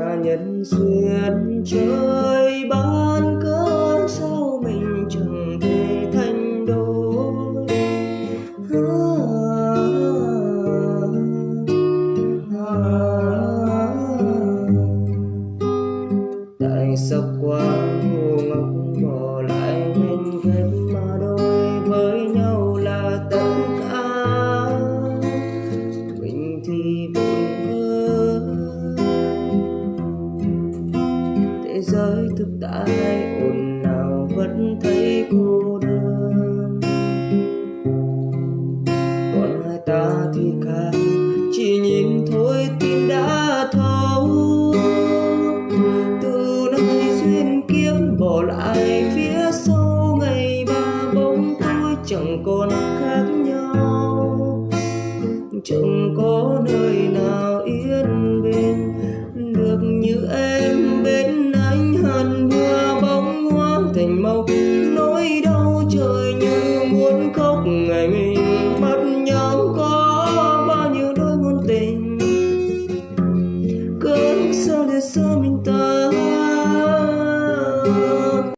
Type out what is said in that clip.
là nhân duyên trời ban cớ sao mình chẳng thể thành đôi. À, à, à, tại sao quá ngu ngóng bỏ thế giới thực tại, ồn nào vẫn thấy cô đơn. Còn hai ta thì khác, chỉ nhìn thôi tim đã thấu. Từ nay duyên kiếp bỏ lại, phía sau ngày ba bóng tôi chẳng còn khác nhau. Chẳng có nơi màu nỗi đau trời như muốn khóc ngày mình mất nhau có bao nhiêu đôi muôn tình. Cớ sao để xa mình ta